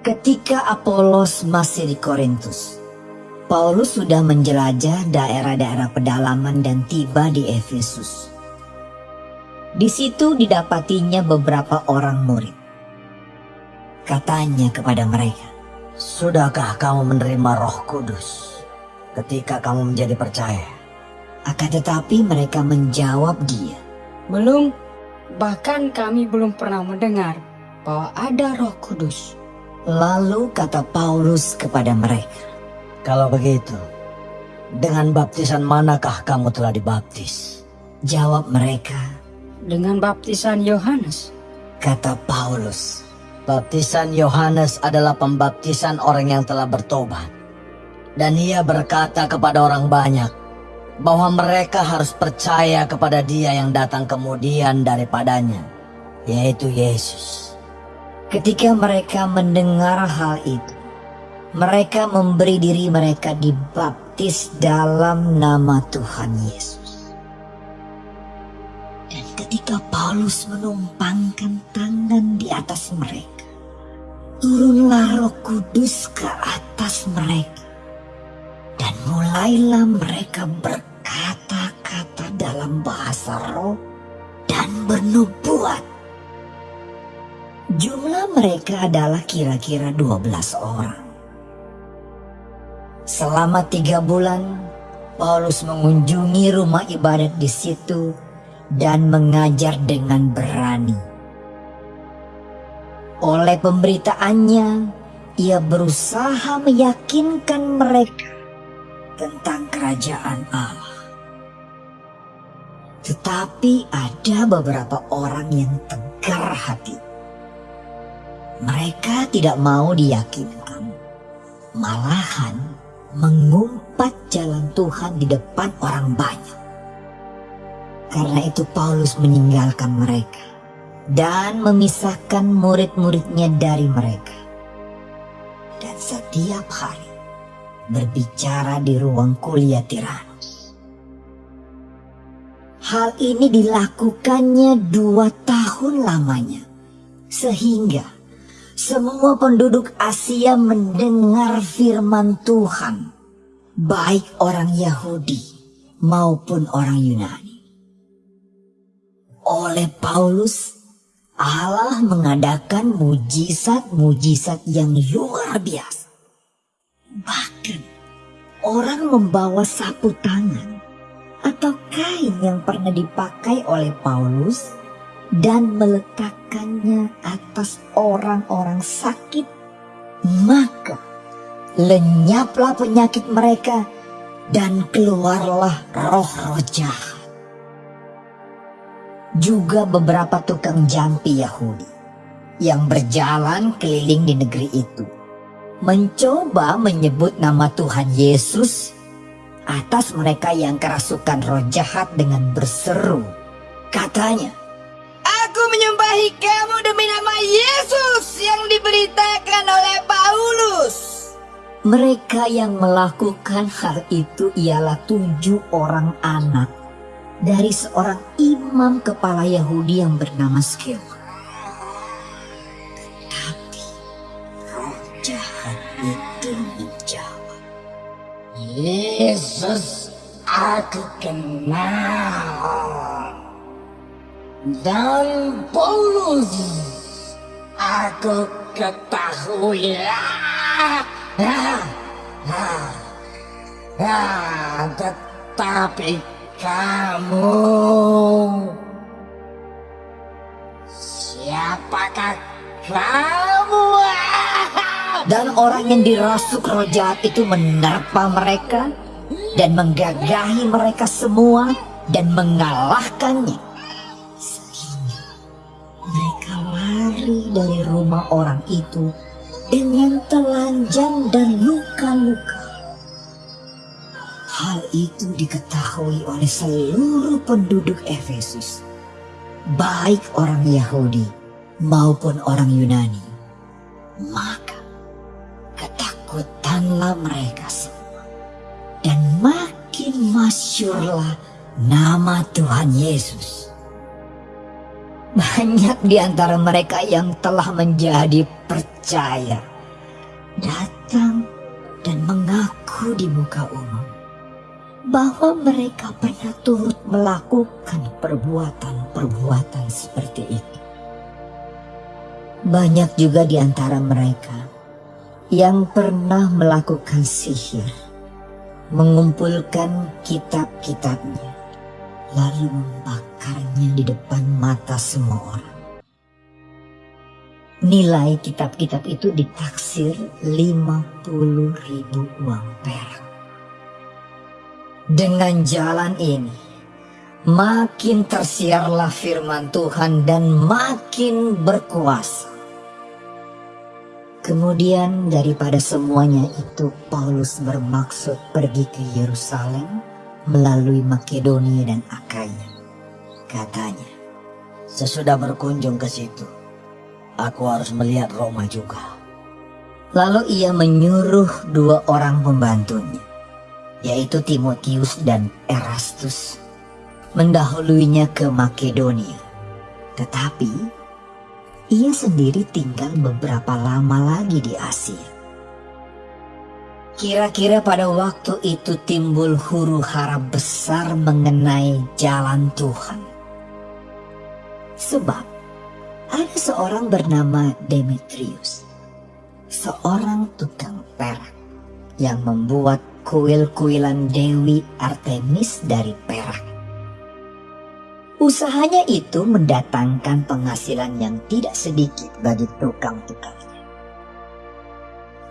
Ketika Apolos masih di Korintus, Paulus sudah menjelajah daerah-daerah pedalaman dan tiba di Efesus. Di situ didapatinya beberapa orang murid. Katanya kepada mereka, Sudahkah kamu menerima roh kudus ketika kamu menjadi percaya? akan tetapi mereka menjawab dia, Belum, bahkan kami belum pernah mendengar bahwa ada roh kudus. Lalu kata Paulus kepada mereka, Kalau begitu, dengan baptisan manakah kamu telah dibaptis? Jawab mereka, Dengan baptisan Yohanes, kata Paulus, Baptisan Yohanes adalah pembaptisan orang yang telah bertobat. Dan ia berkata kepada orang banyak bahwa mereka harus percaya kepada dia yang datang kemudian daripadanya, yaitu Yesus. Ketika mereka mendengar hal itu, mereka memberi diri mereka dibaptis dalam nama Tuhan Yesus. Dan ketika Paulus menumpangkan tangan di atas mereka, turunlah roh kudus ke atas mereka. Dan mulailah mereka berkata-kata dalam bahasa roh dan bernubuat. Jumlah mereka adalah kira-kira 12 orang. Selama tiga bulan, Paulus mengunjungi rumah ibadat di situ dan mengajar dengan berani. Oleh pemberitaannya, ia berusaha meyakinkan mereka tentang kerajaan Allah. Tetapi ada beberapa orang yang tegar hati. Mereka tidak mau diyakinkan. Malahan mengumpat jalan Tuhan di depan orang banyak. Karena itu Paulus meninggalkan mereka dan memisahkan murid-muridnya dari mereka. Dan setiap hari berbicara di ruang kuliah Tiranus. Hal ini dilakukannya dua tahun lamanya. Sehingga semua penduduk Asia mendengar firman Tuhan, baik orang Yahudi maupun orang Yunani. Oleh Paulus, Allah mengadakan mujizat-mujizat yang luar biasa. Bahkan orang membawa sapu tangan atau kain yang pernah dipakai oleh Paulus dan meletakkannya atas orang-orang sakit, maka lenyaplah penyakit mereka dan keluarlah roh-roh jahat. Juga beberapa tukang jampi Yahudi yang berjalan keliling di negeri itu mencoba menyebut nama Tuhan Yesus atas mereka yang kerasukan roh jahat dengan berseru. Katanya, Menyembahi kamu demi nama Yesus yang diberitakan oleh Paulus. Mereka yang melakukan hal itu ialah tujuh orang anak dari seorang imam kepala Yahudi yang bernama Skewa. Tetapi roh jahat itu menjawab, Yesus aku kenal dan Paulus aku ketahui. Ah, ah, ah, ah, tetapi kamu siapakah kamu? Dan orang yang dirasuk roh jahat itu menerpa mereka dan menggagahi mereka semua dan mengalahkannya. Dari rumah orang itu dengan telanjang dan luka-luka. Hal itu diketahui oleh seluruh penduduk Efesus, baik orang Yahudi maupun orang Yunani. Maka ketakutanlah mereka semua. Dan makin masyurlah nama Tuhan Yesus. Banyak di antara mereka yang telah menjadi percaya. datang dan mengaku di muka umum bahwa mereka pernah turut melakukan perbuatan-perbuatan seperti itu. Banyak juga di antara mereka yang pernah melakukan sihir, mengumpulkan kitab-kitabnya, lalu membakarnya di depan mata semua orang. Nilai kitab-kitab itu ditaksir 50 ribu uang perak. Dengan jalan ini, makin tersiarlah firman Tuhan dan makin berkuasa. Kemudian daripada semuanya itu Paulus bermaksud pergi ke Yerusalem melalui Makedonia dan Akaya. Katanya, Sesudah berkunjung ke situ, aku harus melihat Roma juga. Lalu ia menyuruh dua orang pembantunya, yaitu Timotius dan Erastus, mendahuluinya ke Makedonia. Tetapi ia sendiri tinggal beberapa lama lagi di Asia. Kira-kira pada waktu itu timbul huru hara besar mengenai jalan Tuhan. Sebab ada seorang bernama Demetrius, seorang tukang perak yang membuat kuil-kuilan Dewi Artemis dari perak. Usahanya itu mendatangkan penghasilan yang tidak sedikit bagi tukang-tukangnya.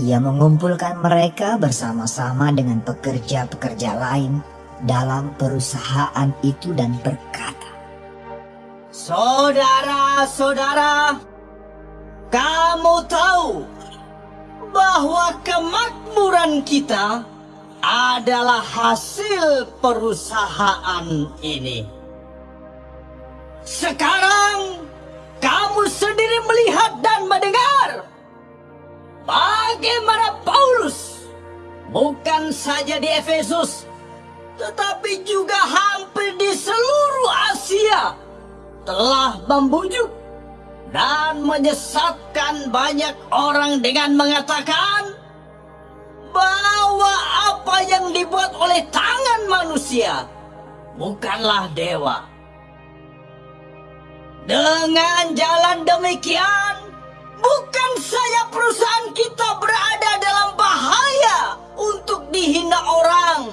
Ia mengumpulkan mereka bersama-sama dengan pekerja-pekerja lain dalam perusahaan itu dan berkata, Saudara-saudara, kamu tahu bahwa kemakmuran kita adalah hasil perusahaan ini. Sekarang kamu sendiri melihat dan mendengar bagaimana Paulus bukan saja di Efesus tetapi juga hampir di seluruh Asia telah membujuk dan menyesatkan banyak orang dengan mengatakan bahwa apa yang dibuat oleh tangan manusia bukanlah dewa. Dengan jalan demikian, bukan saja perusahaan kita berada dalam bahaya untuk dihina orang,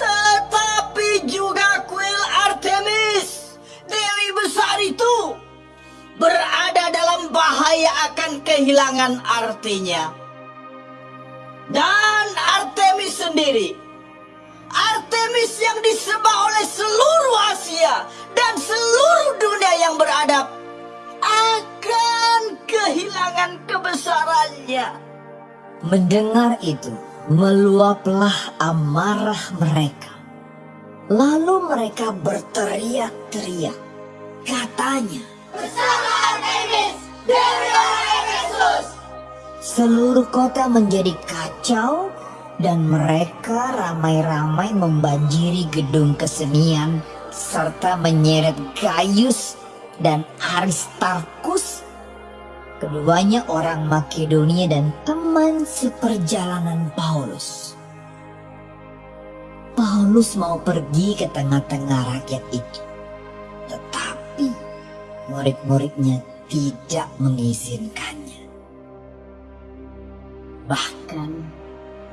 tetapi juga kuil Artemis, Dewi besar itu, berada dalam bahaya akan kehilangan artinya. Dan Artemis sendiri, Artemis yang disembah oleh seluruh Asia dan seluruh dunia yang beradab, kehilangan kebesarannya. Mendengar itu, meluaplah amarah mereka. Lalu mereka berteriak-teriak. Katanya, seluruh kota menjadi kacau dan mereka ramai-ramai membanjiri gedung kesenian serta menyeret Gaius dan Aristarkus keduanya orang Makedonia dan teman seperjalanan Paulus. Paulus mau pergi ke tengah-tengah rakyat itu. Tetapi murid-muridnya tidak mengizinkannya. Bahkan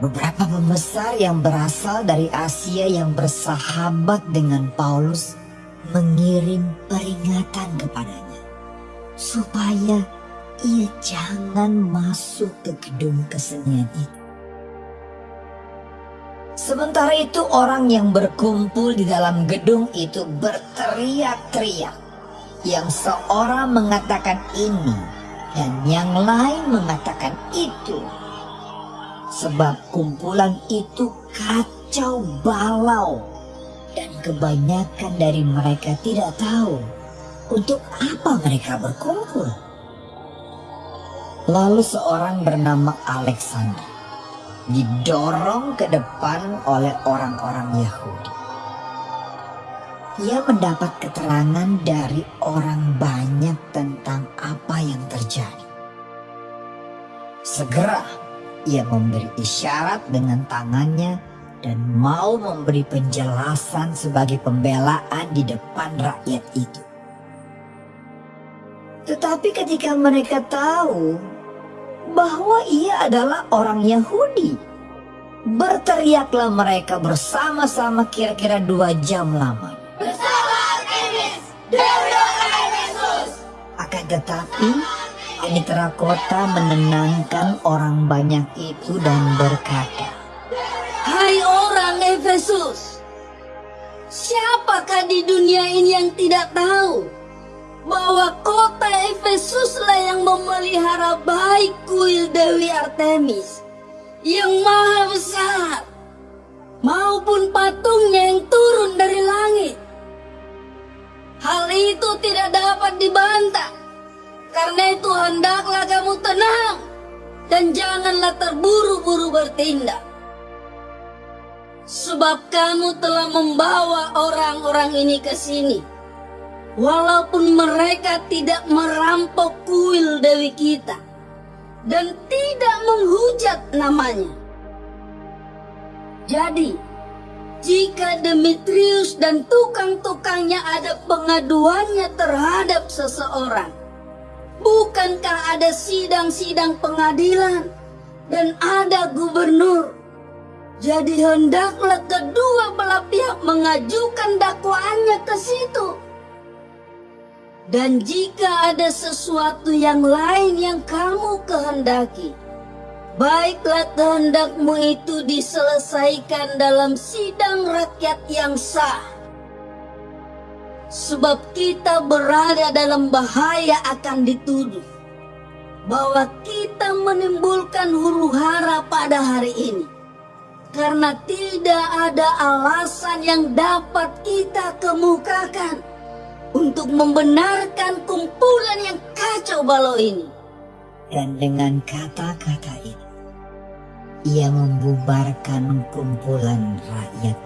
beberapa pembesar yang berasal dari Asia yang bersahabat dengan Paulus mengirim peringatan kepadanya supaya ia jangan masuk ke gedung kesenian itu. Sementara itu orang yang berkumpul di dalam gedung itu berteriak-teriak. Yang seorang mengatakan ini dan yang lain mengatakan itu. Sebab kumpulan itu kacau balau dan kebanyakan dari mereka tidak tahu untuk apa mereka berkumpul. Lalu seorang bernama Alexander didorong ke depan oleh orang-orang Yahudi. Ia mendapat keterangan dari orang banyak tentang apa yang terjadi. Segera ia memberi isyarat dengan tangannya dan mau memberi penjelasan sebagai pembelaan di depan rakyat itu. Tetapi ketika mereka tahu bahwa ia adalah orang Yahudi, berteriaklah mereka bersama-sama kira-kira dua jam lamanya. Akan tetapi, Mitra kota menenangkan orang banyak itu dan berkata, Orang Efesus, siapakah di dunia ini yang tidak tahu bahwa kota Efesuslah yang memelihara baik kuil Dewi Artemis yang maha besar maupun patungnya yang turun dari langit. Hal itu tidak dapat dibantah. Karena itu hendaklah kamu tenang dan janganlah terburu-buru bertindak. Sebab kamu telah membawa orang-orang ini ke sini. Walaupun mereka tidak merampok kuil Dewi kita dan tidak menghujat namanya. Jadi, jika Demetrius dan tukang-tukangnya ada pengaduannya terhadap seseorang, Bukankah ada sidang-sidang pengadilan dan ada gubernur? Jadi hendaklah kedua belah pihak mengajukan dakwaannya ke situ. Dan jika ada sesuatu yang lain yang kamu kehendaki, baiklah kehendakmu itu diselesaikan dalam sidang rakyat yang sah sebab kita berada dalam bahaya akan dituduh bahwa kita menimbulkan huru hara pada hari ini karena tidak ada alasan yang dapat kita kemukakan untuk membenarkan kumpulan yang kacau balau ini. Dan dengan kata-kata itu, ia membubarkan kumpulan rakyat.